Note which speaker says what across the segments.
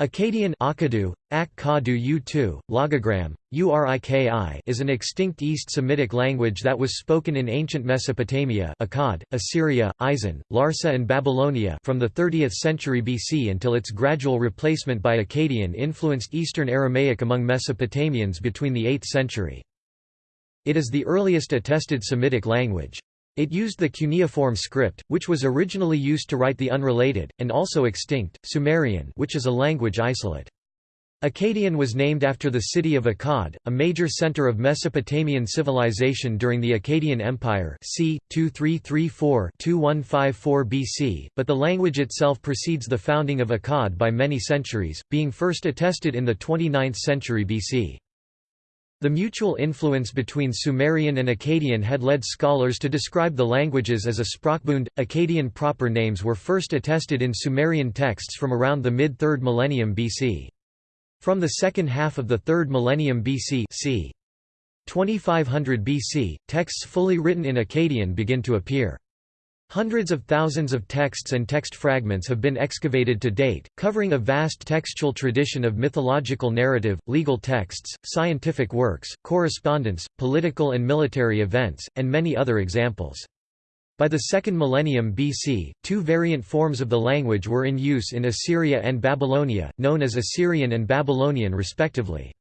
Speaker 1: Akkadian Akkadu, Ak U2, logogram, Uriki is an extinct East Semitic language that was spoken in ancient Mesopotamia Akkad, Assyria, Isin, Larsa and Babylonia from the 30th century BC until its gradual replacement by Akkadian influenced Eastern Aramaic among Mesopotamians between the 8th century. It is the earliest attested Semitic language. It used the cuneiform script, which was originally used to write the unrelated, and also extinct, Sumerian which is a language isolate. Akkadian was named after the city of Akkad, a major center of Mesopotamian civilization during the Akkadian Empire c. 2334–2154 BC, but the language itself precedes the founding of Akkad by many centuries, being first attested in the 29th century BC. The mutual influence between Sumerian and Akkadian had led scholars to describe the languages as a Sprachbund. Akkadian proper names were first attested in Sumerian texts from around the mid-3rd millennium BC. From the second half of the 3rd millennium BC c. 2500 BC, texts fully written in Akkadian begin to appear. Hundreds of thousands of texts and text fragments have been excavated to date, covering a vast textual tradition of mythological narrative, legal texts, scientific works, correspondence, political and military events, and many other examples. By the second millennium BC, two variant forms of the language were in use in Assyria and Babylonia, known as Assyrian and Babylonian respectively.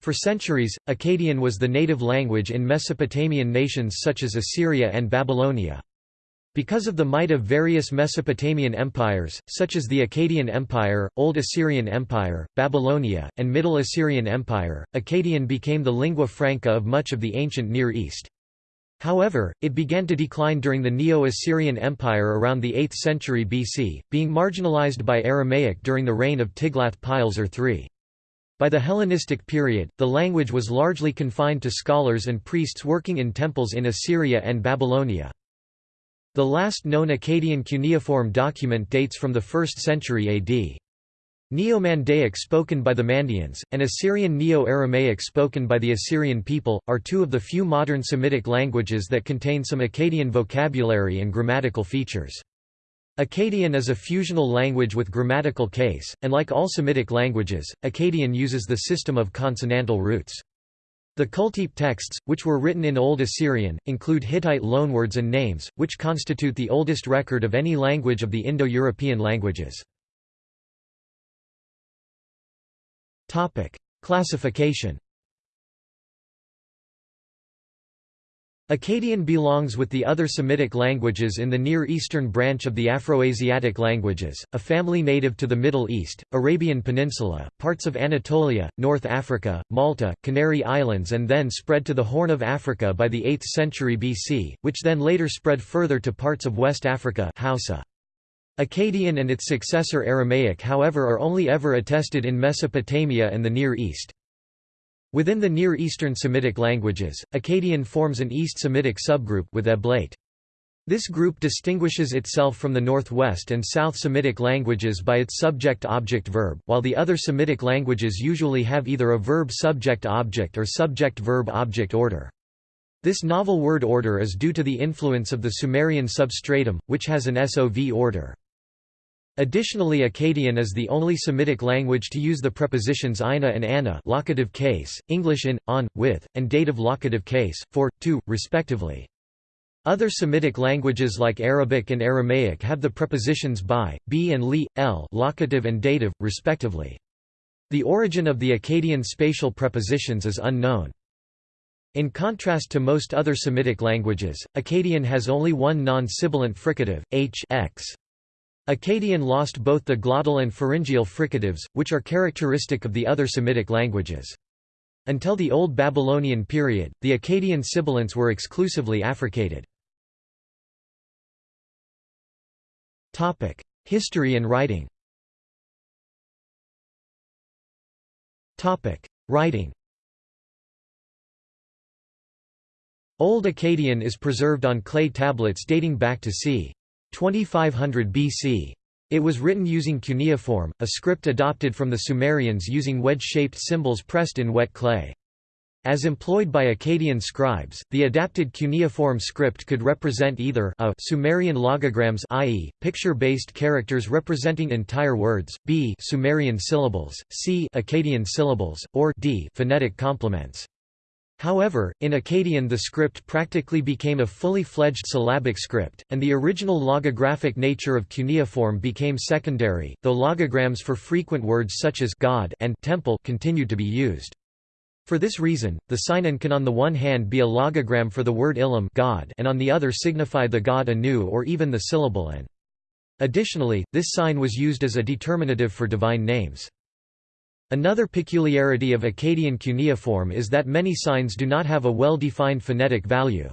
Speaker 1: For centuries, Akkadian was the native language in Mesopotamian nations such as Assyria and Babylonia. Because of the might of various Mesopotamian empires, such as the Akkadian Empire, Old Assyrian Empire, Babylonia, and Middle Assyrian Empire, Akkadian became the lingua franca of much of the ancient Near East. However, it began to decline during the Neo-Assyrian Empire around the 8th century BC, being marginalized by Aramaic during the reign of Tiglath-Pileser III. By the Hellenistic period, the language was largely confined to scholars and priests working in temples in Assyria and Babylonia. The last known Akkadian cuneiform document dates from the 1st century AD. Neo-Mandaic spoken by the Mandaeans, and Assyrian Neo-Aramaic spoken by the Assyrian people, are two of the few modern Semitic languages that contain some Akkadian vocabulary and grammatical features. Akkadian is a fusional language with grammatical case, and like all Semitic languages, Akkadian uses the system of consonantal roots. The Kultepe texts, which were written in Old Assyrian, include Hittite loanwords and names, which constitute the oldest record of any language of the Indo-European languages. Classification Akkadian belongs with the other Semitic languages in the Near Eastern branch of the Afroasiatic languages, a family native to the Middle East, Arabian Peninsula, parts of Anatolia, North Africa, Malta, Canary Islands and then spread to the Horn of Africa by the 8th century BC, which then later spread further to parts of West Africa Hausa. Akkadian and its successor Aramaic however are only ever attested in Mesopotamia and the Near East. Within the Near Eastern Semitic languages, Akkadian forms an East Semitic subgroup with Eblaite. This group distinguishes itself from the Northwest and South Semitic languages by its subject-object-verb, while the other Semitic languages usually have either a verb-subject-object or subject-verb-object order. This novel word order is due to the influence of the Sumerian substratum, which has an SOV order. Additionally Akkadian is the only Semitic language to use the prepositions ina and ana locative case, English in, on, with, and dative locative case, for, to, respectively. Other Semitic languages like Arabic and Aramaic have the prepositions by, be and li, l locative and dative, respectively. The origin of the Akkadian spatial prepositions is unknown. In contrast to most other Semitic languages, Akkadian has only one non-sibilant fricative, h x. Akkadian lost both the glottal and pharyngeal fricatives, which are characteristic of the other Semitic languages. Until the Old Babylonian period, the Akkadian sibilants were exclusively affricated. History and writing Writing Old Akkadian is preserved on clay tablets dating back to c. 2500 BC. It was written using cuneiform, a script adopted from the Sumerians using wedge-shaped symbols pressed in wet clay. As employed by Akkadian scribes, the adapted cuneiform script could represent either a Sumerian logograms i.e., picture-based characters representing entire words, b Sumerian syllables, c Akkadian syllables, or d phonetic complements. However, in Akkadian the script practically became a fully fledged syllabic script, and the original logographic nature of cuneiform became secondary, though logograms for frequent words such as God and temple continued to be used. For this reason, the sign an can on the one hand be a logogram for the word Ilum God and on the other signify the god Anu or even the syllable an. Additionally, this sign was used as a determinative for divine names. Another peculiarity of Akkadian cuneiform is that many signs do not have a well-defined phonetic value.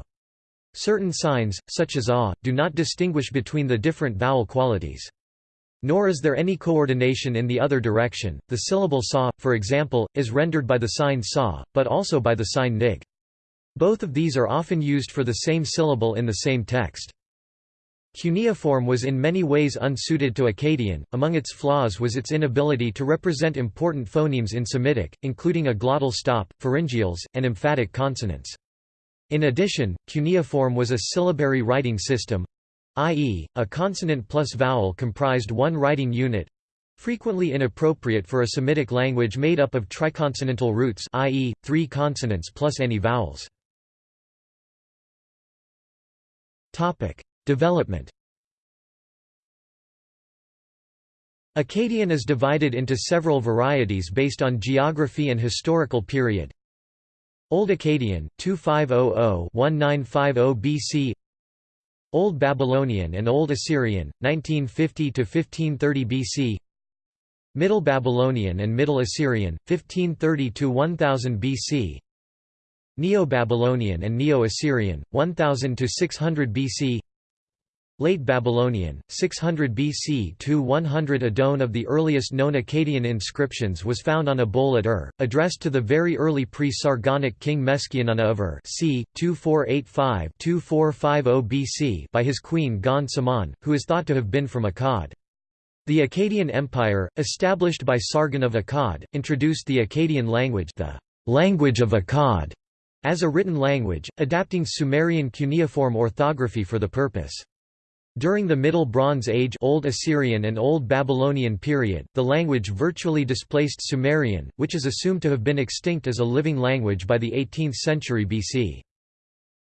Speaker 1: Certain signs, such as a, do not distinguish between the different vowel qualities. Nor is there any coordination in the other direction. The syllable sa, for example, is rendered by the sign sa, but also by the sign nig. Both of these are often used for the same syllable in the same text. Cuneiform was in many ways unsuited to Akkadian, among its flaws was its inability to represent important phonemes in Semitic, including a glottal stop, pharyngeals, and emphatic consonants. In addition, cuneiform was a syllabary writing system, i.e., a consonant plus vowel comprised one writing unit frequently inappropriate for a Semitic language made up of triconsonantal roots i.e., three consonants plus any vowels. Development Akkadian is divided into several varieties based on geography and historical period. Old Akkadian, 2500-1950 BC Old Babylonian and Old Assyrian, 1950–1530 BC Middle Babylonian and Middle Assyrian, 1530–1000 BC Neo-Babylonian and Neo-Assyrian, 1000–600 BC Late Babylonian, 600 BC to 100 Adon of the earliest known Akkadian inscriptions was found on a bowl at Ur, addressed to the very early pre-Sargonic king Meskianuna of Ur c. 2485-2450 BC by his queen Gon Saman, who is thought to have been from Akkad. The Akkadian Empire, established by Sargon of Akkad, introduced the Akkadian language the language of Akkad as a written language, adapting Sumerian cuneiform orthography for the purpose. During the Middle Bronze Age Old Assyrian and Old Babylonian period, the language virtually displaced Sumerian, which is assumed to have been extinct as a living language by the 18th century BC.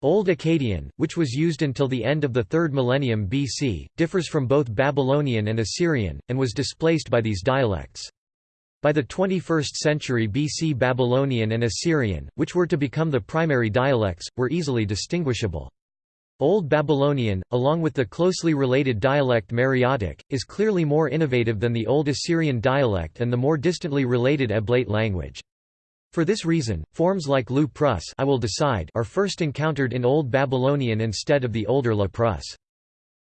Speaker 1: Old Akkadian, which was used until the end of the 3rd millennium BC, differs from both Babylonian and Assyrian, and was displaced by these dialects. By the 21st century BC Babylonian and Assyrian, which were to become the primary dialects, were easily distinguishable. Old Babylonian, along with the closely related dialect Mariotic, is clearly more innovative than the Old Assyrian dialect and the more distantly related Eblaite language. For this reason, forms like Lu Prus I will decide are first encountered in Old Babylonian instead of the older La Prus.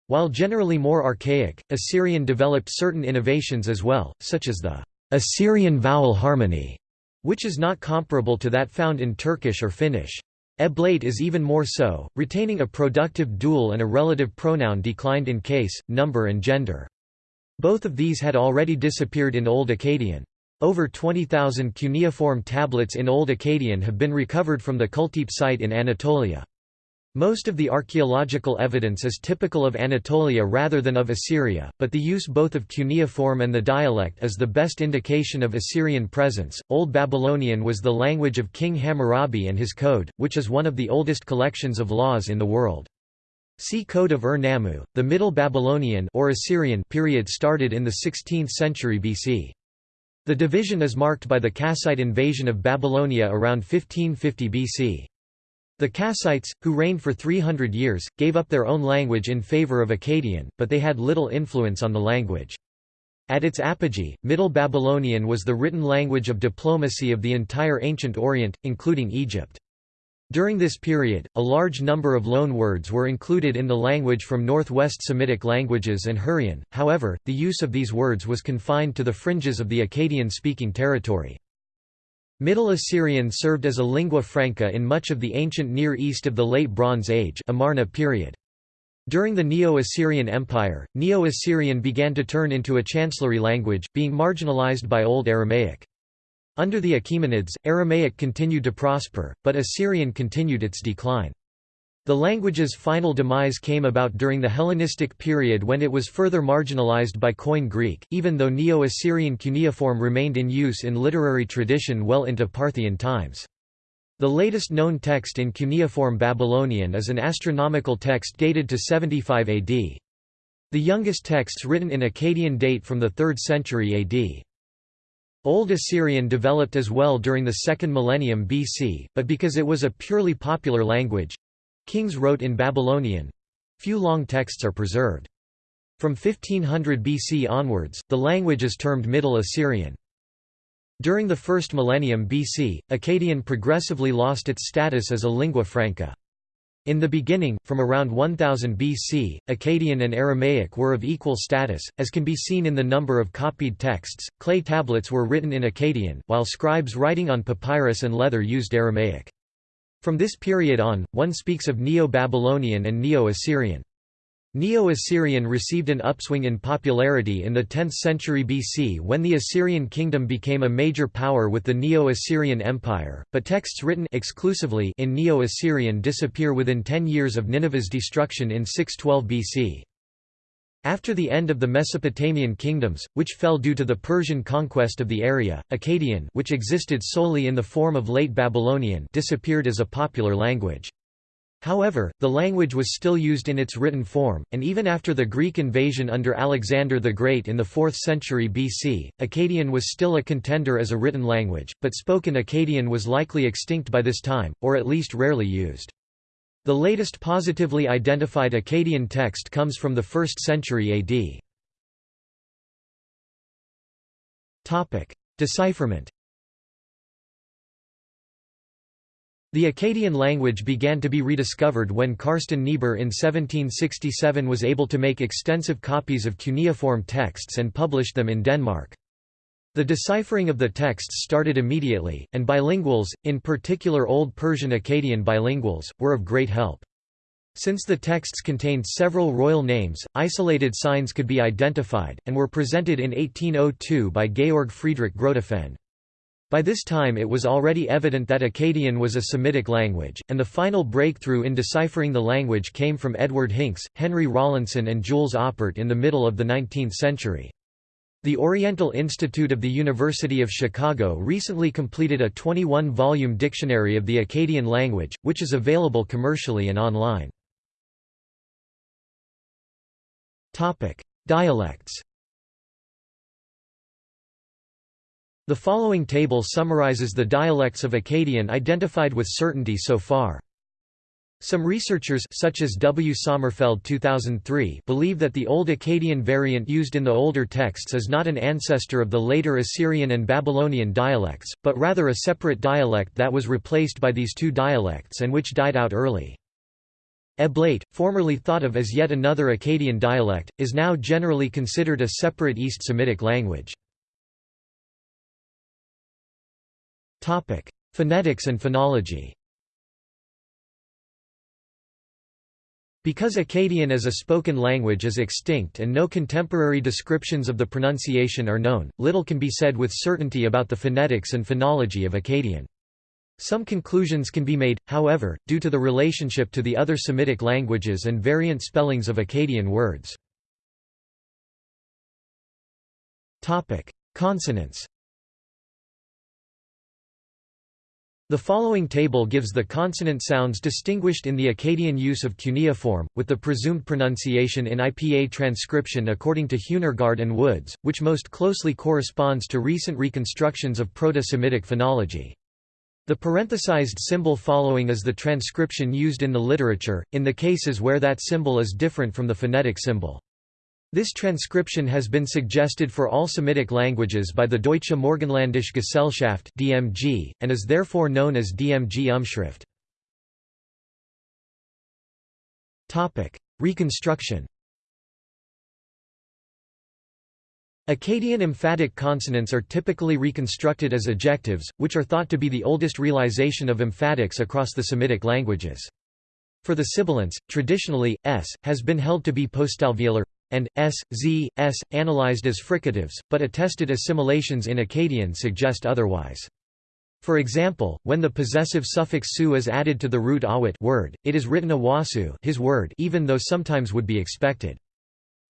Speaker 1: While generally more archaic, Assyrian developed certain innovations as well, such as the Assyrian vowel harmony, which is not comparable to that found in Turkish or Finnish. Eblaite is even more so, retaining a productive dual and a relative pronoun declined in case, number and gender. Both of these had already disappeared in Old Akkadian. Over 20,000 cuneiform tablets in Old Akkadian have been recovered from the Kultepe site in Anatolia. Most of the archaeological evidence is typical of Anatolia rather than of Assyria, but the use both of cuneiform and the dialect is the best indication of Assyrian presence. Old Babylonian was the language of King Hammurabi and his code, which is one of the oldest collections of laws in the world. See Code of Ur-Nammu. The Middle Babylonian or Assyrian period started in the 16th century BC. The division is marked by the Kassite invasion of Babylonia around 1550 BC. The Kassites, who reigned for 300 years, gave up their own language in favor of Akkadian, but they had little influence on the language. At its apogee, Middle Babylonian was the written language of diplomacy of the entire ancient Orient, including Egypt. During this period, a large number of loan words were included in the language from northwest Semitic languages and Hurrian, however, the use of these words was confined to the fringes of the Akkadian-speaking territory. Middle Assyrian served as a lingua franca in much of the ancient Near East of the Late Bronze Age Amarna period. During the Neo-Assyrian Empire, Neo-Assyrian began to turn into a chancellery language, being marginalized by Old Aramaic. Under the Achaemenids, Aramaic continued to prosper, but Assyrian continued its decline. The language's final demise came about during the Hellenistic period when it was further marginalized by Koine Greek, even though Neo-Assyrian cuneiform remained in use in literary tradition well into Parthian times. The latest known text in cuneiform Babylonian is an astronomical text dated to 75 AD. The youngest texts written in Akkadian date from the 3rd century AD. Old Assyrian developed as well during the second millennium BC, but because it was a purely popular language, Kings wrote in Babylonian. Few long texts are preserved. From 1500 BC onwards, the language is termed Middle Assyrian. During the first millennium BC, Akkadian progressively lost its status as a lingua franca. In the beginning, from around 1000 BC, Akkadian and Aramaic were of equal status, as can be seen in the number of copied texts. Clay tablets were written in Akkadian, while scribes writing on papyrus and leather used Aramaic. From this period on, one speaks of Neo-Babylonian and Neo-Assyrian. Neo-Assyrian received an upswing in popularity in the 10th century BC when the Assyrian kingdom became a major power with the Neo-Assyrian Empire, but texts written exclusively in Neo-Assyrian disappear within 10 years of Nineveh's destruction in 612 BC. After the end of the Mesopotamian kingdoms, which fell due to the Persian conquest of the area, Akkadian which existed solely in the form of Late Babylonian disappeared as a popular language. However, the language was still used in its written form, and even after the Greek invasion under Alexander the Great in the 4th century BC, Akkadian was still a contender as a written language, but spoken Akkadian was likely extinct by this time, or at least rarely used. The latest positively identified Akkadian text comes from the 1st century AD. Decipherment The Akkadian language began to be rediscovered when Carsten Niebuhr in 1767 was able to make extensive copies of cuneiform texts and published them in Denmark. The deciphering of the texts started immediately, and bilinguals, in particular Old Persian Akkadian bilinguals, were of great help. Since the texts contained several royal names, isolated signs could be identified, and were presented in 1802 by Georg Friedrich Grotefend. By this time it was already evident that Akkadian was a Semitic language, and the final breakthrough in deciphering the language came from Edward Hincks, Henry Rawlinson and Jules Oppert in the middle of the 19th century. The Oriental Institute of the University of Chicago recently completed a 21-volume dictionary of the Akkadian language, which is available commercially and online. Dialects The following table summarizes the dialects of Akkadian identified with certainty so far. Some researchers such as W. Sommerfeld 2003 believe that the Old Akkadian variant used in the older texts is not an ancestor of the later Assyrian and Babylonian dialects, but rather a separate dialect that was replaced by these two dialects and which died out early. Eblaite, formerly thought of as yet another Akkadian dialect, is now generally considered a separate East Semitic language. Phonetics and phonology Because Akkadian as a spoken language is extinct and no contemporary descriptions of the pronunciation are known, little can be said with certainty about the phonetics and phonology of Akkadian. Some conclusions can be made, however, due to the relationship to the other Semitic languages and variant spellings of Akkadian words. Consonants The following table gives the consonant sounds distinguished in the Akkadian use of cuneiform, with the presumed pronunciation in IPA transcription according to Huehnergard and Woods, which most closely corresponds to recent reconstructions of Proto-Semitic phonology. The parenthesized symbol following is the transcription used in the literature, in the cases where that symbol is different from the phonetic symbol. This transcription has been suggested for all Semitic languages by the Deutsche Morgenländische Gesellschaft (DMG) and is therefore known as DMG Umschrift. Topic: Reconstruction. Akkadian emphatic consonants are typically reconstructed as ejectives, which are thought to be the oldest realization of emphatics across the Semitic languages. For the sibilants, traditionally, s, has been held to be postalveolar, and s, z, s, analyzed as fricatives, but attested assimilations in Akkadian suggest otherwise. For example, when the possessive suffix su is added to the root awit word, it is written awasu his word even though sometimes would be expected.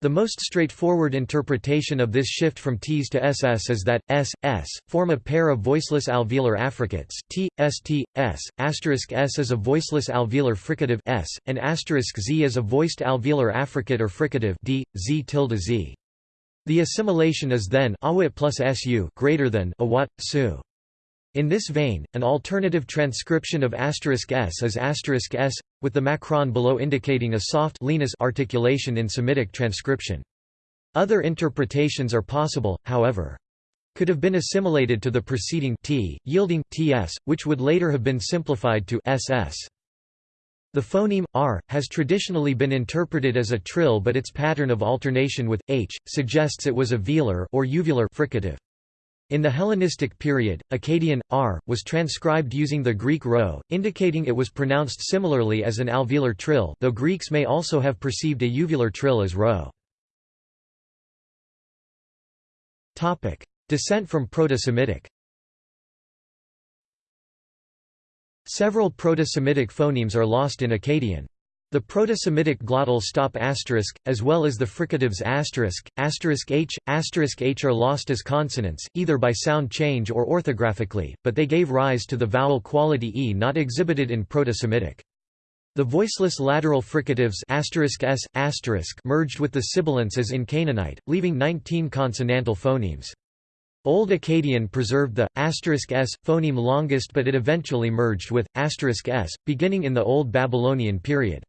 Speaker 1: The most straightforward interpretation of this shift from Ts to SS is that, S, S, form a pair of voiceless alveolar affricates, T, St, S, asterisk S is a voiceless alveolar fricative S, and asterisk Z is a voiced alveolar affricate or fricative D, Z tilde Z. The assimilation is then plus su greater than awat, su. In this vein, an alternative transcription of asterisk s is asterisk s, with the macron below indicating a soft articulation in Semitic transcription. Other interpretations are possible, however. Could have been assimilated to the preceding t, yielding ts, which would later have been simplified to ss. The phoneme r has traditionally been interpreted as a trill, but its pattern of alternation with h suggests it was a velar or uvular fricative. In the Hellenistic period, Akkadian, r, was transcribed using the Greek rho, indicating it was pronounced similarly as an alveolar trill though Greeks may also have perceived a uvular trill as rho. Descent from Proto-Semitic Several Proto-Semitic phonemes are lost in Akkadian. The Proto-Semitic glottal stop asterisk, as well as the fricatives asterisk, asterisk h, asterisk h are lost as consonants, either by sound change or orthographically, but they gave rise to the vowel quality e not exhibited in Proto-Semitic. The voiceless lateral fricatives asterisk s, asterisk merged with the sibilants as in Canaanite, leaving 19 consonantal phonemes. Old Akkadian preserved the asterisk s phoneme longest but it eventually merged with asterisk s, beginning in the Old Babylonian period.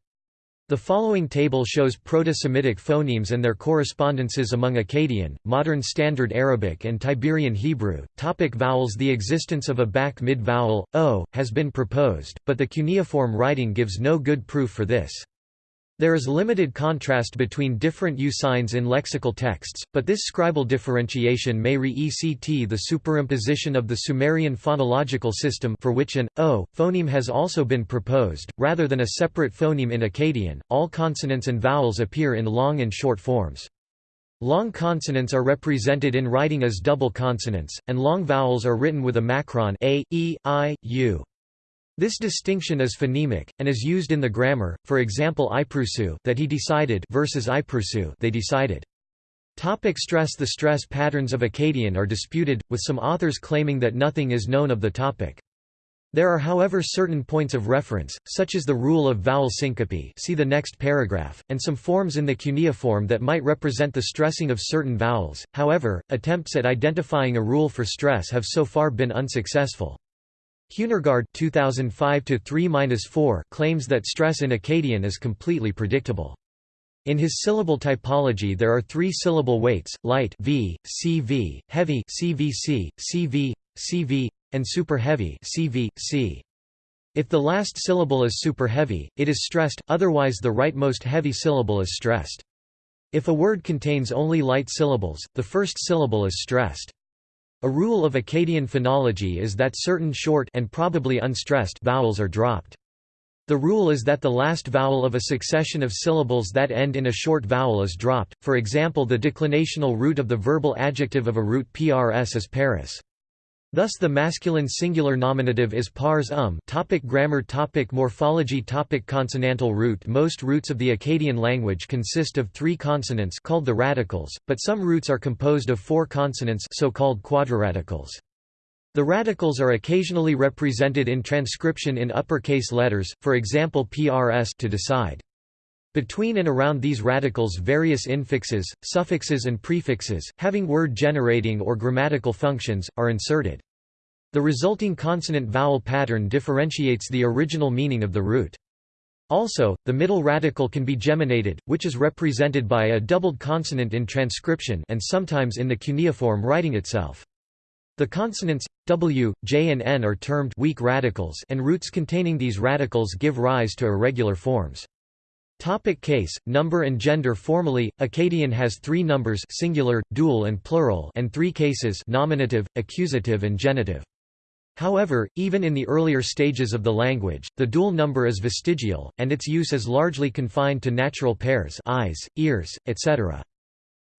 Speaker 1: The following table shows Proto-Semitic phonemes and their correspondences among Akkadian, Modern Standard Arabic and Tiberian Hebrew. Topic vowels The existence of a back mid-vowel, o, has been proposed, but the cuneiform writing gives no good proof for this. There is limited contrast between different U signs in lexical texts, but this scribal differentiation may re-ECT the superimposition of the Sumerian phonological system for which an o phoneme has also been proposed, rather than a separate phoneme in Akkadian. All consonants and vowels appear in long and short forms. Long consonants are represented in writing as double consonants, and long vowels are written with a macron a, e, i, u. This distinction is phonemic, and is used in the grammar, for example iprusu that he decided versus iprusu they decided. Topic stress The stress patterns of Akkadian are disputed, with some authors claiming that nothing is known of the topic. There are however certain points of reference, such as the rule of vowel syncope see the next paragraph, and some forms in the cuneiform that might represent the stressing of certain vowels, however, attempts at identifying a rule for stress have so far been unsuccessful. Huehnergard 2005 claims that stress in Akkadian is completely predictable. In his syllable typology there are three syllable weights, light v, cv, heavy cvc, cv, cv, and super heavy cv, c. If the last syllable is super heavy, it is stressed, otherwise the rightmost heavy syllable is stressed. If a word contains only light syllables, the first syllable is stressed. A rule of Akkadian phonology is that certain short and probably unstressed vowels are dropped. The rule is that the last vowel of a succession of syllables that end in a short vowel is dropped, for example the declinational root of the verbal adjective of a root prs is Paris. Thus the masculine singular nominative is pars um topic Grammar topic Morphology topic Consonantal root Most roots of the Akkadian language consist of three consonants called the radicals, but some roots are composed of four consonants so-called quadriradicals. The radicals are occasionally represented in transcription in uppercase letters, for example prs to decide. Between and around these radicals various infixes, suffixes and prefixes, having word-generating or grammatical functions, are inserted. The resulting consonant-vowel pattern differentiates the original meaning of the root. Also, the middle radical can be geminated, which is represented by a doubled consonant in transcription and sometimes in the cuneiform writing itself. The consonants w, j and n are termed weak radicals and roots containing these radicals give rise to irregular forms. Topic case, number and gender Formally, Akkadian has three numbers singular, dual and plural and three cases nominative, accusative and genitive. However, even in the earlier stages of the language, the dual number is vestigial, and its use is largely confined to natural pairs eyes, ears, etc.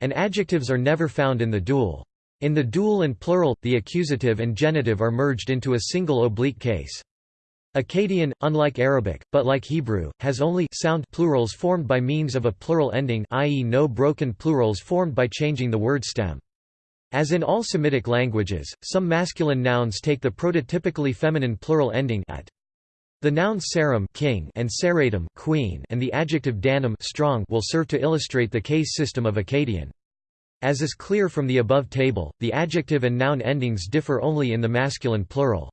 Speaker 1: And adjectives are never found in the dual. In the dual and plural, the accusative and genitive are merged into a single oblique case. Akkadian, unlike Arabic, but like Hebrew, has only sound plurals formed by means of a plural ending i.e. no broken plurals formed by changing the word stem. As in all Semitic languages, some masculine nouns take the prototypically feminine plural ending at. The nouns saram king and saratum queen and the adjective danum strong will serve to illustrate the case system of Akkadian. As is clear from the above table, the adjective and noun endings differ only in the masculine plural.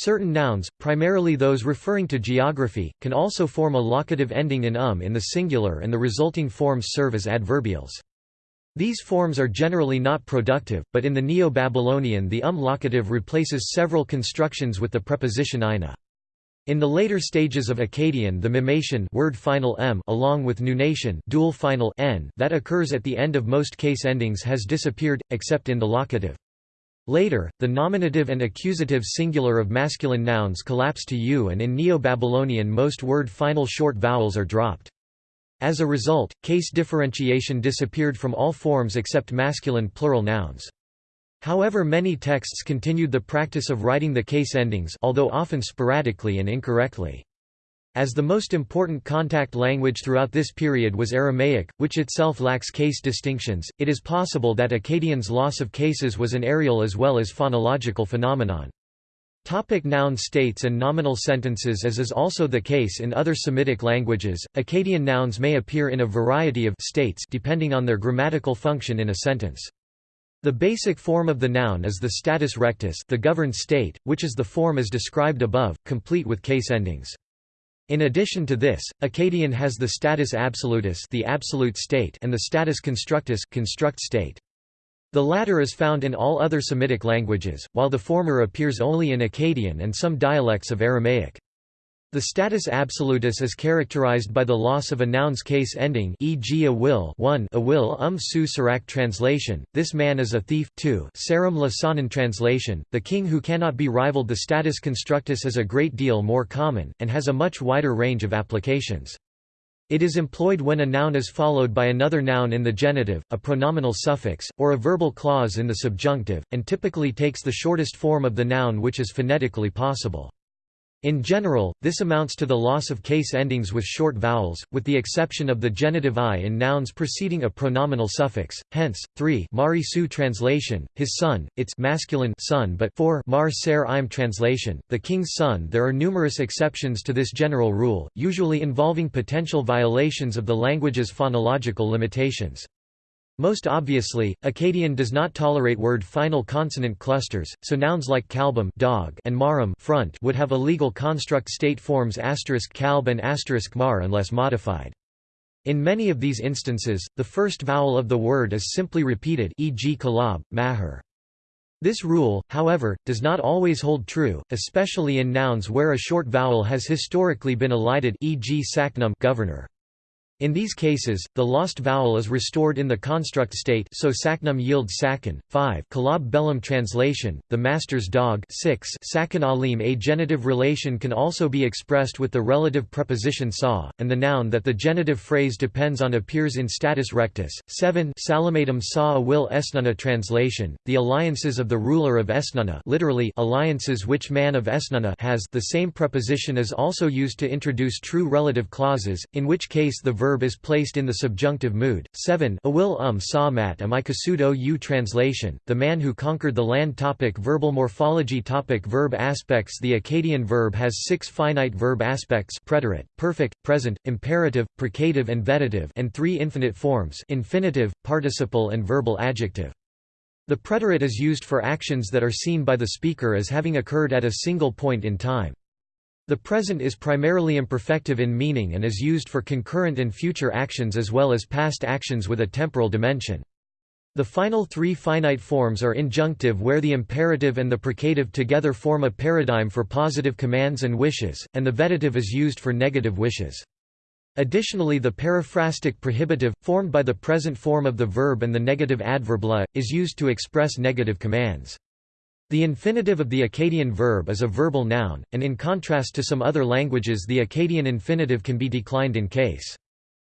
Speaker 1: Certain nouns, primarily those referring to geography, can also form a locative ending in um in the singular and the resulting forms serve as adverbials. These forms are generally not productive, but in the Neo-Babylonian the um locative replaces several constructions with the preposition ina. In the later stages of Akkadian the mimation word final m along with nunation dual final n that occurs at the end of most case endings has disappeared, except in the locative. Later, the nominative and accusative singular of masculine nouns collapse to u and in Neo-Babylonian most word final short vowels are dropped. As a result, case differentiation disappeared from all forms except masculine plural nouns. However many texts continued the practice of writing the case endings although often sporadically and incorrectly. As the most important contact language throughout this period was Aramaic, which itself lacks case distinctions, it is possible that Akkadian's loss of cases was an areal as well as phonological phenomenon. Topic noun states and nominal sentences As is also the case in other Semitic languages, Akkadian nouns may appear in a variety of states depending on their grammatical function in a sentence. The basic form of the noun is the status rectus the governed state, which is the form as described above, complete with case endings. In addition to this, Akkadian has the status absolutus the absolute state and the status constructus construct state. The latter is found in all other Semitic languages, while the former appears only in Akkadian and some dialects of Aramaic. The status absolutus is characterized by the loss of a noun's case ending e.g. a will 1 a will um su translation, this man is a thief 2 saram lasanan translation, the king who cannot be rivaled The status constructus is a great deal more common, and has a much wider range of applications. It is employed when a noun is followed by another noun in the genitive, a pronominal suffix, or a verbal clause in the subjunctive, and typically takes the shortest form of the noun which is phonetically possible. In general, this amounts to the loss of case endings with short vowels, with the exception of the genitive i in nouns preceding a pronominal suffix. Hence, 3 Mari Su translation, his son, its masculine son but 4 Mar Ser Im translation, the king's son. There are numerous exceptions to this general rule, usually involving potential violations of the language's phonological limitations. Most obviously, Akkadian does not tolerate word final consonant clusters, so nouns like kalbum dog and marum front would have illegal construct state forms asterisk kalb and asterisk mar unless modified. In many of these instances, the first vowel of the word is simply repeated e.g. kalab, mahar. This rule, however, does not always hold true, especially in nouns where a short vowel has historically been elided e.g. saknum governor. In these cases, the lost vowel is restored in the construct state so saknum yield sakin. 5 Kalab bellum translation, the master's dog 6 sakin alim A genitive relation can also be expressed with the relative preposition sa, and the noun that the genitive phrase depends on appears in status rectus. 7 Salamatum sa a will esnuna translation, the alliances of the ruler of Esnuna literally alliances which man of Esnuna has the same preposition is also used to introduce true relative clauses, in which case the verb verb is placed in the subjunctive mood. 7 Awil um sa mat amikasudo u translation, the man who conquered the land topic Verbal morphology topic Verb aspects The Akkadian verb has six finite verb aspects preterite, perfect, present, imperative, precative and vetitive and three infinite forms infinitive, participle and verbal adjective. The preterite is used for actions that are seen by the speaker as having occurred at a single point in time. The present is primarily imperfective in meaning and is used for concurrent and future actions as well as past actions with a temporal dimension. The final three finite forms are injunctive where the imperative and the precative together form a paradigm for positive commands and wishes, and the vetative is used for negative wishes. Additionally the periphrastic prohibitive, formed by the present form of the verb and the negative adverb la, is used to express negative commands. The infinitive of the Akkadian verb is a verbal noun, and in contrast to some other languages the Akkadian infinitive can be declined in case.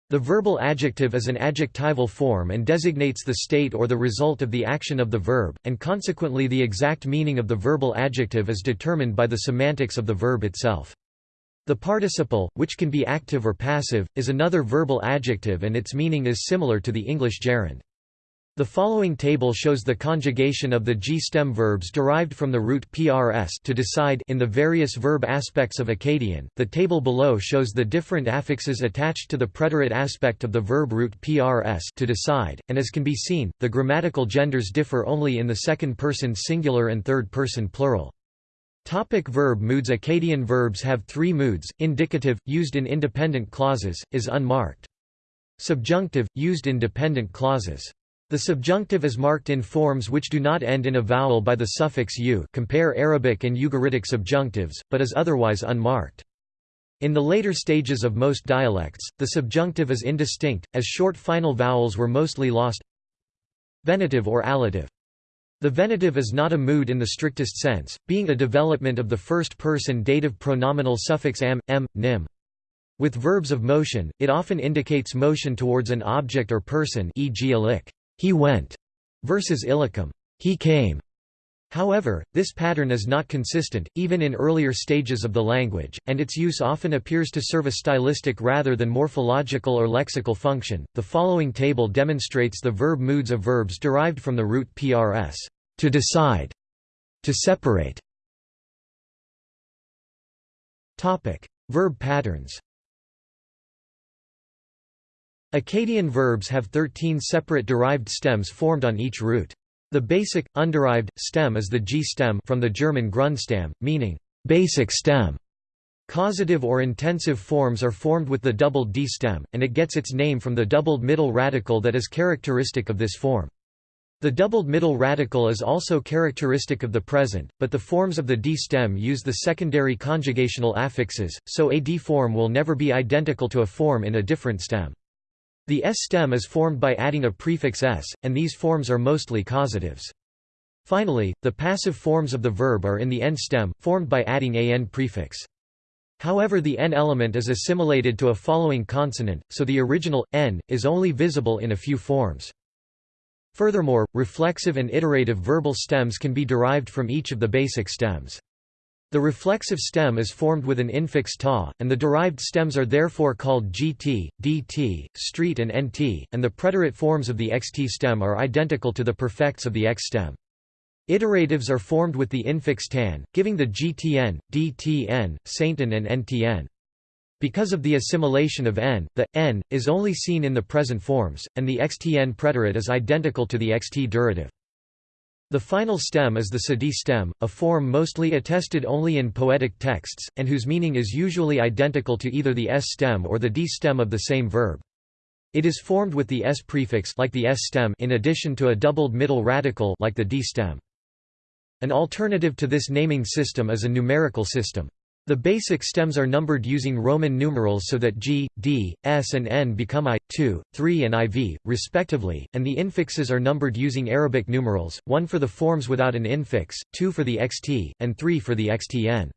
Speaker 1: The verbal adjective is an adjectival form and designates the state or the result of the action of the verb, and consequently the exact meaning of the verbal adjective is determined by the semantics of the verb itself. The participle, which can be active or passive, is another verbal adjective and its meaning is similar to the English gerund. The following table shows the conjugation of the G-stem verbs derived from the root prs to decide in the various verb aspects of Akkadian. The table below shows the different affixes attached to the preterite aspect of the verb root prs to decide, and as can be seen, the grammatical genders differ only in the second person singular and third person plural. Topic verb moods Akkadian verbs have three moods, indicative, used in independent clauses, is unmarked. Subjunctive, used in dependent clauses. The subjunctive is marked in forms which do not end in a vowel by the suffix u compare Arabic and Ugaritic subjunctives, but is otherwise unmarked. In the later stages of most dialects, the subjunctive is indistinct, as short final vowels were mostly lost Venative or allative. The venative is not a mood in the strictest sense, being a development of the first-person dative pronominal suffix am, m, nim. With verbs of motion, it often indicates motion towards an object or person e.g. a lick he went, versus illicum, he came. However, this pattern is not consistent, even in earlier stages of the language, and its use often appears to serve a stylistic rather than morphological or lexical function. The following table demonstrates the verb moods of verbs derived from the root prs, to decide, to separate. Topic: Verb patterns. Akkadian verbs have 13 separate derived stems formed on each root. The basic, underived, stem is the G stem from the German Grundstamm, meaning, basic stem. Causative or intensive forms are formed with the doubled D stem, and it gets its name from the doubled middle radical that is characteristic of this form. The doubled middle radical is also characteristic of the present, but the forms of the D stem use the secondary conjugational affixes, so a D form will never be identical to a form in a different stem. The S stem is formed by adding a prefix s, and these forms are mostly causatives. Finally, the passive forms of the verb are in the N stem, formed by adding a N prefix. However the N element is assimilated to a following consonant, so the original, N, is only visible in a few forms. Furthermore, reflexive and iterative verbal stems can be derived from each of the basic stems. The reflexive stem is formed with an infix ta, and the derived stems are therefore called gt, dt, street and nt, and the preterite forms of the xt stem are identical to the perfects of the x stem. Iteratives are formed with the infix tan, giving the gtn, dtn, sainten and ntn. Because of the assimilation of n, the n is only seen in the present forms, and the xtn preterite is identical to the xt durative. The final stem is the sadi stem, a form mostly attested only in poetic texts, and whose meaning is usually identical to either the s stem or the d stem of the same verb. It is formed with the s prefix like the s stem in addition to a doubled middle radical like the d stem. An alternative to this naming system is a numerical system. The basic stems are numbered using Roman numerals so that G, D, S and N become I, 2, 3 and IV, respectively, and the infixes are numbered using Arabic numerals, 1 for the forms without an infix, 2 for the XT, and 3 for the XTN.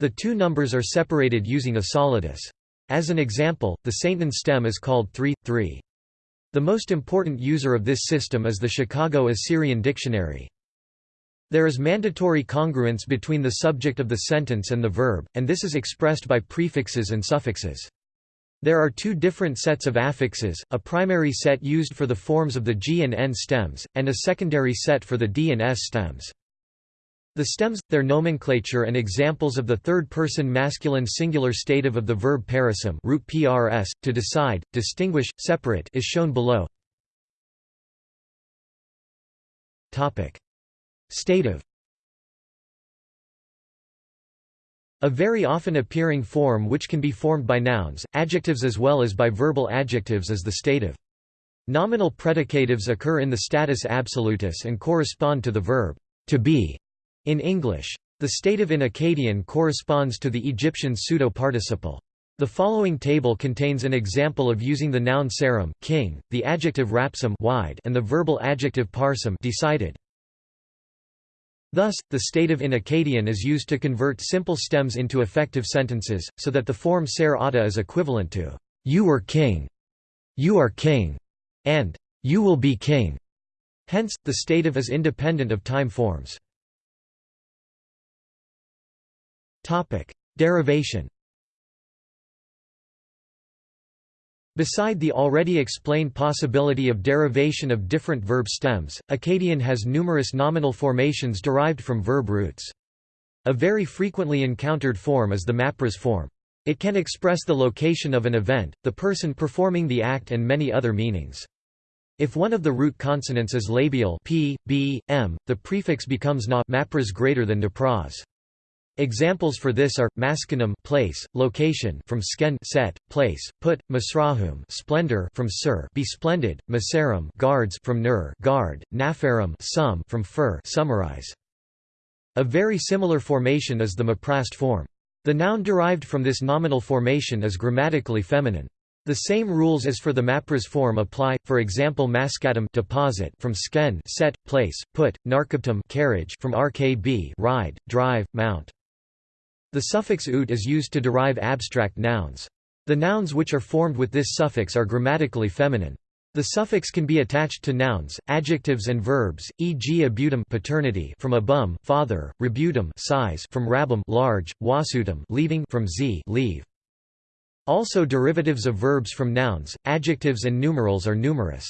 Speaker 1: The two numbers are separated using a solidus. As an example, the Sainten stem is called 3, 3. The most important user of this system is the Chicago Assyrian Dictionary. There is mandatory congruence between the subject of the sentence and the verb, and this is expressed by prefixes and suffixes. There are two different sets of affixes, a primary set used for the forms of the G and N stems, and a secondary set for the D and S stems. The stems, their nomenclature and examples of the third-person masculine singular stative of the verb parasum root prs, to decide, distinguish, separate is shown below. Stative A very often appearing form which can be formed by nouns, adjectives as well as by verbal adjectives is the stative. Nominal predicatives occur in the status absolutus and correspond to the verb to be in English. The stative in Akkadian corresponds to the Egyptian pseudo-participle. The following table contains an example of using the noun sarum king, the adjective rapsum wide, and the verbal adjective parsum decided. Thus, the stative in Akkadian is used to convert simple stems into effective sentences, so that the form ser ata is equivalent to you were king, you are king, and you will be king. Hence, the stative is independent of time forms. Derivation Beside the already explained possibility of derivation of different verb stems, Akkadian has numerous nominal formations derived from verb roots. A very frequently encountered form is the mapras form. It can express the location of an event, the person performing the act and many other meanings. If one of the root consonants is labial p, b, m, the prefix becomes na mapras greater than depras. Examples for this are maskinum place, location from sken set, place, put, masrahum splendor from sir be splendid, masarum guards from nur guard, nafarum sum from fur summarize. A very similar formation is the maprast form. The noun derived from this nominal formation is grammatically feminine. The same rules as for the mapras form apply, for example maskatum deposit from sken set, place, put, narkaptum carriage from rkb ride, drive, mount. The suffix ut is used to derive abstract nouns. The nouns which are formed with this suffix are grammatically feminine. The suffix can be attached to nouns, adjectives and verbs, e.g. abutum paternity from abum father, rebutum size from rabum large, wasutum leaving from z leave. Also derivatives of verbs from nouns, adjectives and numerals are numerous.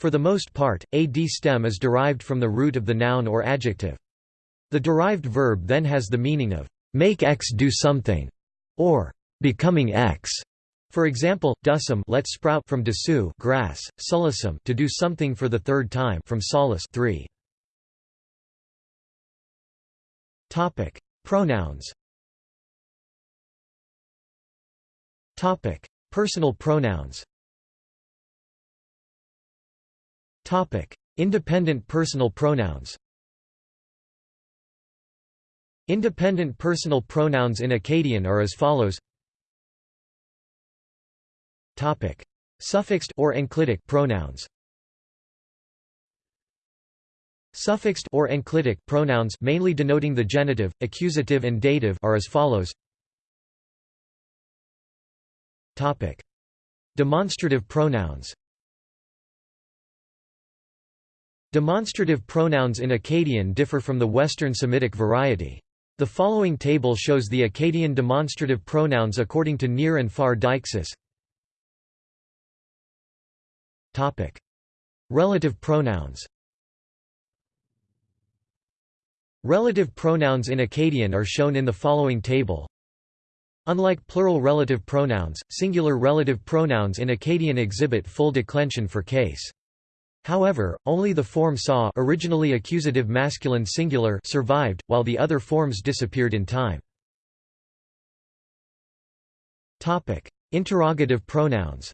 Speaker 1: For the most part, a d stem is derived from the root of the noun or adjective. The derived verb then has the meaning of make X do something, or becoming X. For example, dusum let sprout from desu grass, sulisum to do something for the third time from solus 3. Topic: Pronouns. Topic: Personal pronouns. Topic: Independent personal pronouns. Independent personal pronouns in Akkadian are as follows Topic. Suffixed or enclitic pronouns Suffixed or enclitic pronouns mainly denoting the genitive, accusative and dative are as follows Topic. Demonstrative pronouns Demonstrative pronouns in Akkadian differ from the Western Semitic variety. The following table shows the Akkadian demonstrative pronouns according to near and Far Deixis. Topic: Relative pronouns. Relative pronouns in Akkadian are shown in the following table. Unlike plural relative pronouns, singular relative pronouns in Akkadian exhibit full declension for case. However, only the form sa originally accusative masculine singular survived, while the other forms disappeared in time. Interrogative pronouns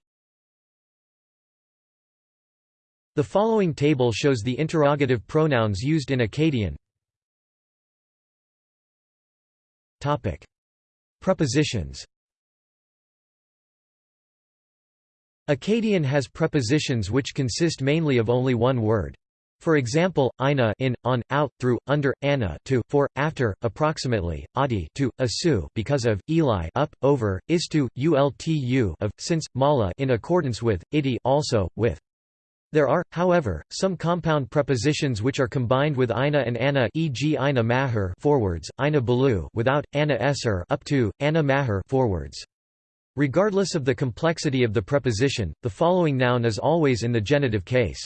Speaker 1: The following table shows the interrogative pronouns used in Akkadian. Prepositions Akkadian has prepositions which consist mainly of only one word. For example, ina in, on, out, through, under, anna to, for, after, approximately, adi to, asu because of, eli up, over, istu, ultu of, since, mala in accordance with, idi also, with. There are, however, some compound prepositions which are combined with ina and ana e.g. ina mahar forwards, ina balu without, ana esser up to, ana mahar forwards. Regardless of the complexity of the preposition, the following noun is always in the genitive case.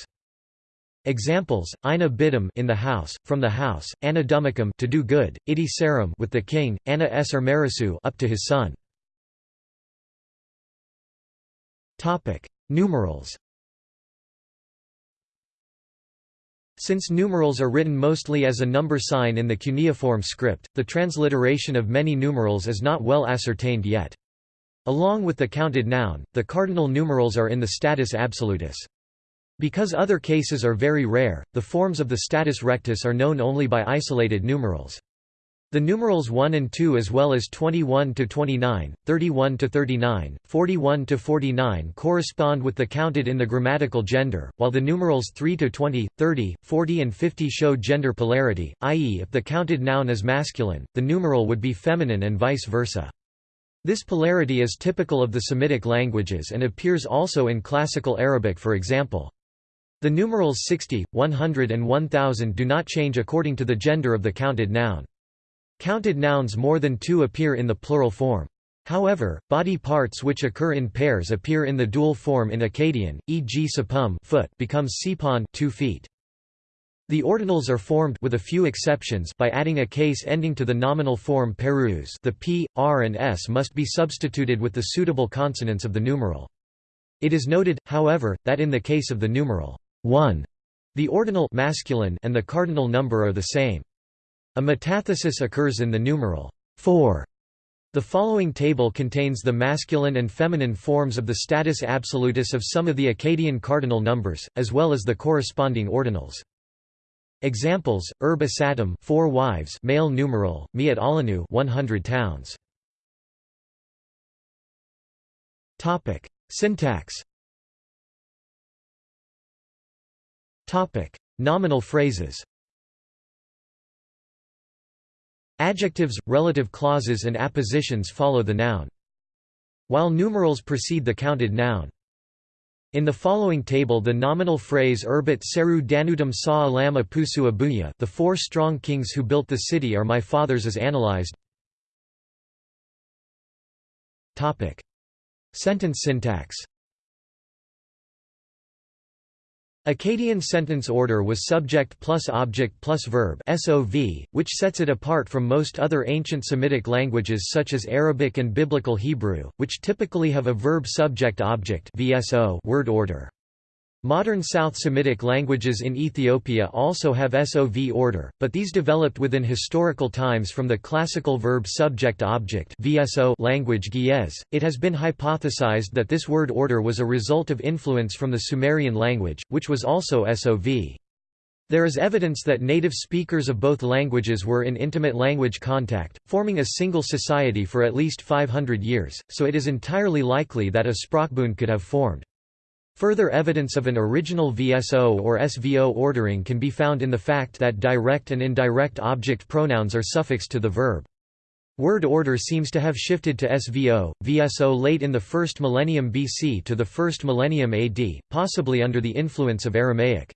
Speaker 1: Examples: Ina bidum in the house, from the house; Anna dumicum to do good; Idi serum with the king; Anna esser merisu up to his son. Topic: Numerals. Since numerals are written mostly as a number sign in the cuneiform script, the transliteration of many numerals is not well ascertained yet. Along with the counted noun, the cardinal numerals are in the status absolutus. Because other cases are very rare, the forms of the status rectus are known only by isolated numerals. The numerals 1 and 2 as well as 21 to 29, 31 to 39, 41 to 49 correspond with the counted in the grammatical gender, while the numerals 3 to 20, 30, 40 and 50 show gender polarity, i.e. if the counted noun is masculine, the numeral would be feminine and vice versa. This polarity is typical of the Semitic languages and appears also in Classical Arabic for example. The numerals 60, 100 and 1000 do not change according to the gender of the counted noun. Counted nouns more than two appear in the plural form. However, body parts which occur in pairs appear in the dual form in Akkadian, e.g. sapum foot becomes sipon two feet. The ordinals are formed with a few exceptions by adding a case ending to the nominal form perus the p, r and s must be substituted with the suitable consonants of the numeral. It is noted, however, that in the case of the numeral 1, the ordinal masculine and the cardinal number are the same. A metathesis occurs in the numeral 4. The following table contains the masculine and feminine forms of the status absolutus of some of the Akkadian cardinal numbers, as well as the corresponding ordinals. Examples: Erb Asatum, four wives, male numeral, Miat Alanu, 100 towns. Topic: Syntax. Topic: Nominal phrases. Adjectives, relative clauses and appositions follow the noun. While numerals precede the counted noun. In the following table the nominal phrase Erbit Seru Danutum Sa Alama Pusu Abuya the four strong kings who built the city are my fathers is analyzed. Sentence syntax Akkadian sentence order was subject plus object plus verb SOV, which sets it apart from most other ancient Semitic languages such as Arabic and Biblical Hebrew, which typically have a verb subject object VSO word order. Modern South Semitic languages in Ethiopia also have SOV order, but these developed within historical times from the classical verb subject-object language Ge'ez. It has been hypothesized that this word order was a result of influence from the Sumerian language, which was also SOV. There is evidence that native speakers of both languages were in intimate language contact, forming a single society for at least 500 years, so it is entirely likely that a Sprachbund could have formed. Further evidence of an original VSO or SVO ordering can be found in the fact that direct and indirect object pronouns are suffixed to the verb. Word order seems to have shifted to SVO, VSO late in the 1st millennium BC to the 1st millennium AD, possibly under the influence of Aramaic.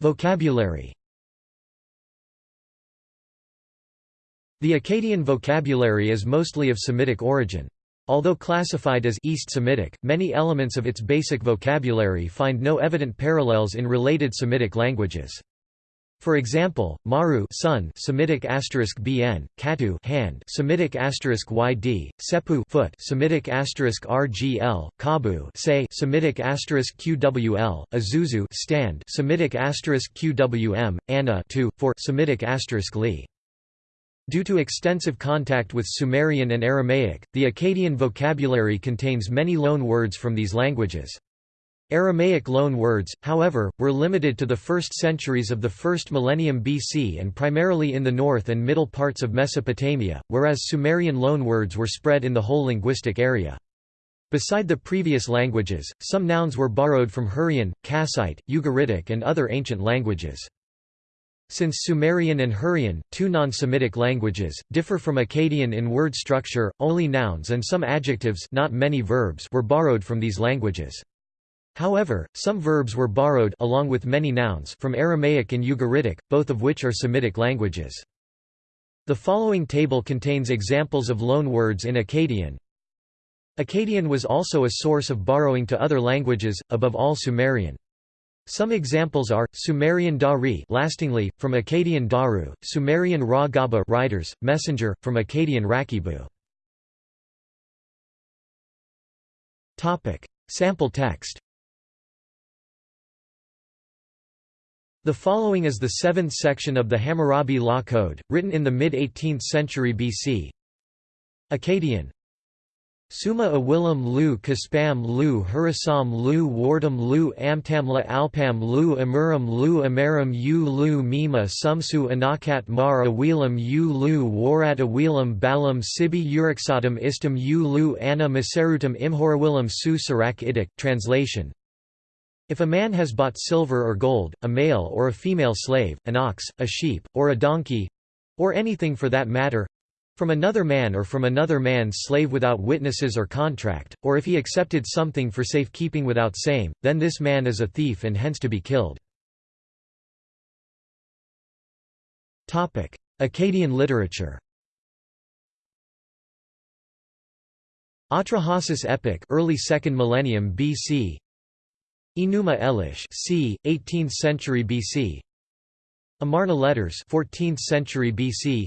Speaker 1: Vocabulary The Akkadian vocabulary is mostly of Semitic origin. Although classified as East Semitic, many elements of its basic vocabulary find no evident parallels in related Semitic languages. For example, maru sun Semitic asterisk bn, katu hand Semitic asterisk yd, sepu foot Semitic asterisk rgl, kabu say Semitic asterisk qwl, azuzu stand Semitic asterisk qwm, anna to for Semitic asterisk li. Due to extensive contact with Sumerian and Aramaic, the Akkadian vocabulary contains many loan words from these languages. Aramaic loan words, however, were limited to the first centuries of the first millennium BC and primarily in the north and middle parts of Mesopotamia, whereas Sumerian loan words were spread in the whole linguistic area. Beside the previous languages, some nouns were borrowed from Hurrian, Kassite, Ugaritic and other ancient languages. Since Sumerian and Hurrian, two non-Semitic languages, differ from Akkadian in word structure, only nouns and some adjectives not many verbs were borrowed from these languages. However, some verbs were borrowed along with many nouns from Aramaic and Ugaritic, both of which are Semitic languages. The following table contains examples of loan words in Akkadian. Akkadian was also a source of borrowing to other languages, above all Sumerian. Some examples are Sumerian Dari, lastingly from Akkadian Daru, Sumerian Ra Gaba riders, messenger from Akkadian Rakibu. Topic: Sample text. The following is the seventh section of the Hammurabi Law Code, written in the mid-18th century BC. Akkadian Summa Awilam lu Kaspam lu Hurasam lu Wardam lu Amtamla Alpam lu Amuram lu Amaram u lu Mima Sumsu Anakat mar Awilam u lu Warat Awilam Balam Sibi Uriksatam Istam u lu Anna Maserutam Imhorawilam su Sarak Idik Translation. If a man has bought silver or gold, a male or a female slave, an ox, a sheep, or a donkey—or anything for that matter, from another man or from another man's slave without witnesses or contract, or if he accepted something for safekeeping without same, then this man is a thief and hence to be killed. Akkadian literature Atrahasis epic early 2nd millennium BC Enuma Elish c. 18th century BC Amarna letters 14th century BC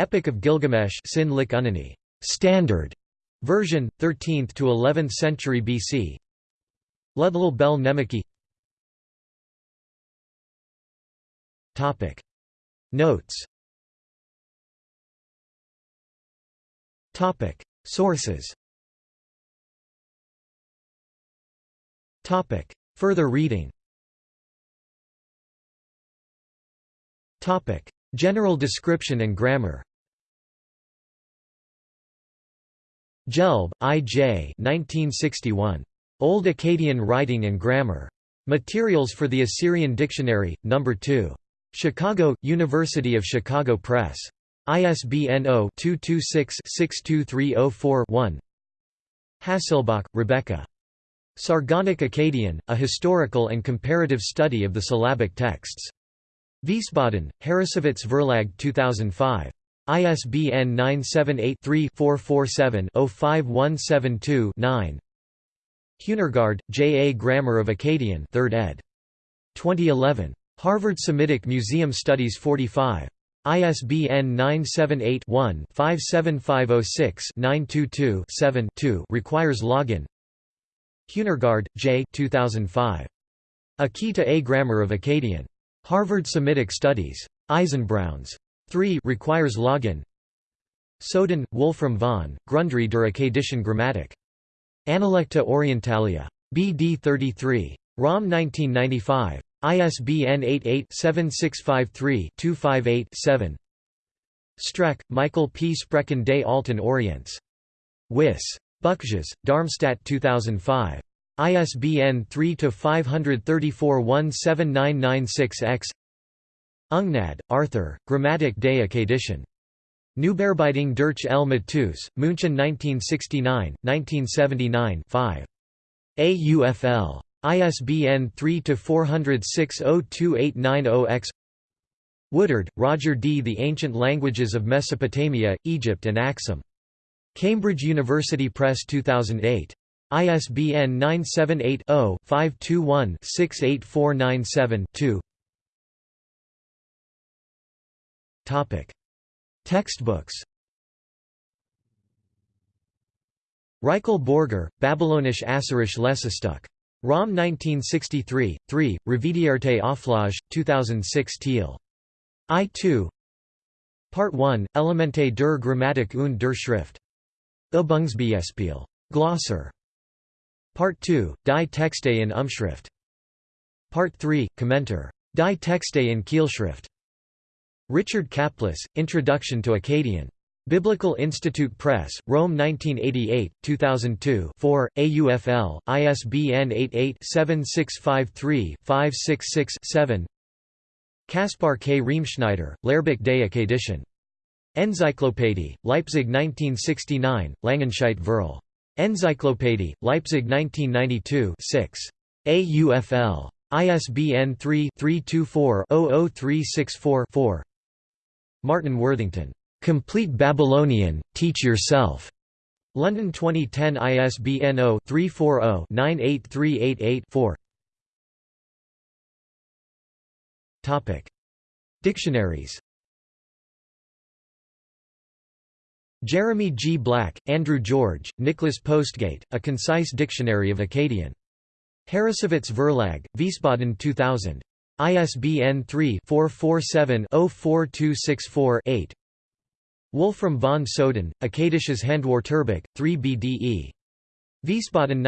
Speaker 1: Epic of Gilgamesh Sin Lik Unani, standard version, 13th to 11th century BC. Ludlul Bel Nemeki. Topic Notes. Topic Sources. Topic Further reading. Topic General description and grammar Gelb, I. J. 1961. Old Akkadian Writing and Grammar. Materials for the Assyrian Dictionary, No. 2. Chicago, University of Chicago Press. ISBN 0-226-62304-1 Hasselbach, Rebecca. Sargonic Akkadian, A Historical and Comparative Study of the Syllabic Texts. Wiesbaden, Harrassowitz Verlag 2005. ISBN 978-3-447-05172-9 Huehnergard, J. A. Grammar of Akkadian 3rd ed. 2011. Harvard Semitic Museum Studies 45. ISBN 978-1-57506-922-7-2 requires login Huehnergard, J. 2005. A Key to A Grammar of Akkadian. Harvard Semitic Studies. Eisenbrauns. 3 requires login Soden, Wolfram von, Grundrei der Akkadischen Grammatik. Analecta Orientalia. BD 33. ROM 1995. ISBN 88-7653-258-7 Streck, Michael P. Sprachen des Alten Orients. Wiss. Buckjes, Darmstadt 2005. ISBN 3-534-17996-X Ungnad, Arthur, Grammatik des Akkadischen. Neubearbeitung durch L. Matus, München 1969, 1979 5. AUFL. ISBN 3-406-02890-X Woodard, Roger D. The Ancient Languages of Mesopotamia, Egypt and Axum. Cambridge University Press 2008. ISBN 978 0 521 68497 2. Textbooks Rykle Borger, Babylonisch Assyrisch Lesestück. ROM 1963, 3, Revedierte Auflage, 2006 Thiel. I2 Part 1, Elemente der Grammatik und der Schrift. Übungsbeispiel. Glosser. Part 2, Die Texte in Umschrift. Part 3, Kommentar. Die Texte in Keilschrift. Richard Caplice, Introduction to Akkadian. Biblical Institute Press, Rome 1988, 2002 4, AUFL, ISBN 88-7653-566-7 Kaspar K. Riemschneider, Lehrbuch des Akkadischen. Enzyklopädie, Leipzig 1969, Langenscheidt Verl. Enzyklopädie, Leipzig 1992 6. AUFL. ISBN 3-324-00364-4 Martin Worthington, "'Complete Babylonian, Teach Yourself' London 2010 ISBN 0-340-98388-4 Dictionaries Jeremy G. Black, Andrew George, Nicholas Postgate, A Concise Dictionary of Akkadian. Harrassowitz Verlag, Wiesbaden 2000. ISBN 3-447-04264-8 Wolfram von Soden, Akkadisches Handwörterbuch, 3 BDE. Wiesbaden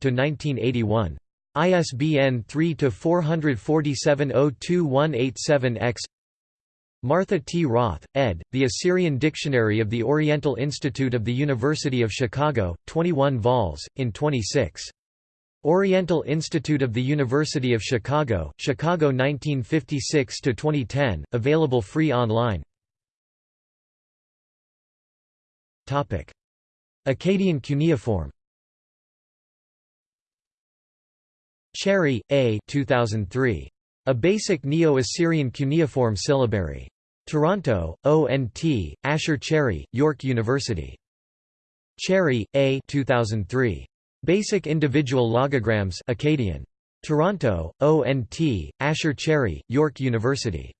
Speaker 1: 1958–1981. ISBN 3-447-02187-X Martha T. Roth, ed., The Assyrian Dictionary of the Oriental Institute of the University of Chicago, 21 vols, in 26. Oriental Institute of the University of Chicago, Chicago 1956–2010, available free online Akkadian cuneiform Cherry, A. 2003. A Basic Neo-Assyrian Cuneiform Syllabary. Toronto, O&T, Asher Cherry, York University. Cherry, A. 2003. Basic Individual Logograms Akkadian. Toronto, O&T, Asher Cherry, York University.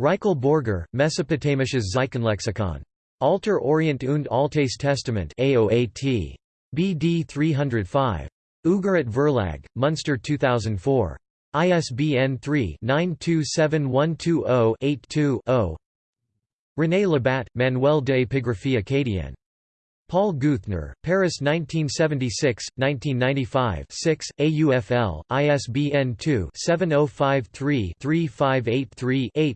Speaker 1: Rykle Borger, Mesopotamisches Zeichenlexikon. Alter Orient und Altes Testament AOAT. BD 305. Ugarit Verlag, Munster 2004. ISBN 3-927120-82-0 René Labat, Manuel de Epigraphie Acadienne. Paul Geuthner, Paris 1976, 1995 6, AUFL, ISBN 2-7053-3583-8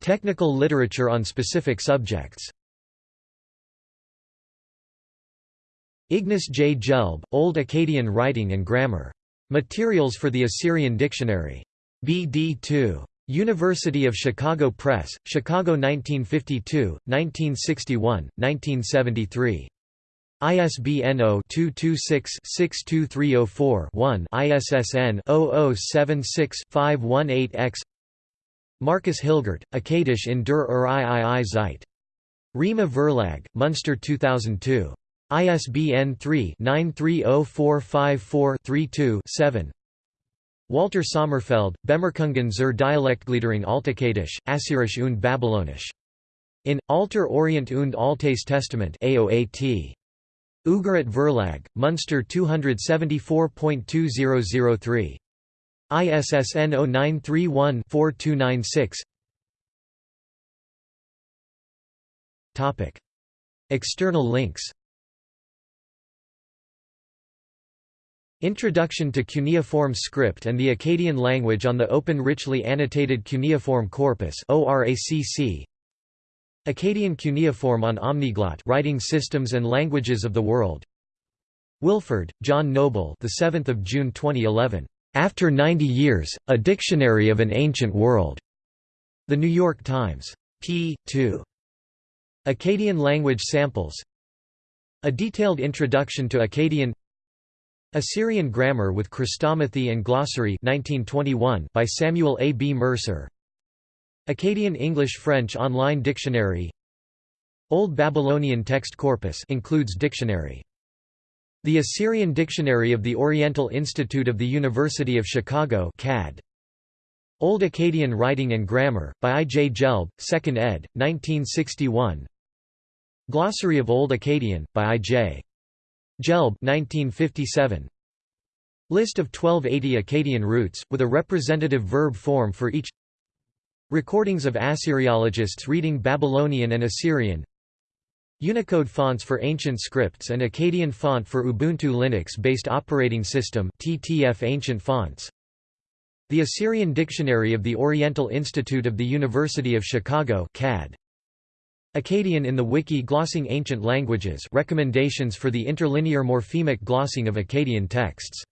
Speaker 1: Technical literature on specific subjects Ignace J. Gelb, Old Akkadian Writing and Grammar. Materials for the Assyrian Dictionary. BD 2. University of Chicago Press, Chicago 1952, 1961, 1973. ISBN 0-226-62304-1 ISSN 0076-518-X Marcus Hilgert, Akkadisch in der Ur III Zeit. Rhema Verlag, Munster 2002. ISBN 3-930454-32-7 Walter Sommerfeld, Bemerkungen zur Dialektgliederung Altakadisch, Assyrisch und Babylonisch. In, Alter Orient und Altes Testament AOAT. Ugarit Verlag, Munster 274.2003. ISSN 0931-4296 External links Introduction to Cuneiform Script and the Akkadian Language on the Open Richly Annotated Cuneiform Corpus Akkadian Cuneiform on Omniglot Writing Systems and Languages of the World. Wilford, John Noble the 7th of June 2011 After 90 Years A Dictionary of an Ancient World. The New York Times. P. 2 Akkadian language samples. A detailed introduction to Akkadian Assyrian Grammar with Chrestomathy and Glossary 1921 by Samuel A. B. Mercer Akkadian English-French Online Dictionary Old Babylonian Text Corpus includes dictionary. The Assyrian Dictionary of the Oriental Institute of the University of Chicago CAD. Old Akkadian Writing and Grammar, by I. J. Gelb, 2nd ed., 1961 Glossary of Old Akkadian, by I. J. Gelb 1957. List of 1280 Akkadian roots, with a representative verb form for each. Recordings of Assyriologists reading Babylonian and Assyrian. Unicode fonts for ancient scripts and Akkadian font for Ubuntu Linux-based operating system TTF ancient fonts. The Assyrian Dictionary of the Oriental Institute of the University of Chicago CAD Akkadian in the Wiki Glossing Ancient Languages recommendations for the interlinear morphemic glossing of Akkadian texts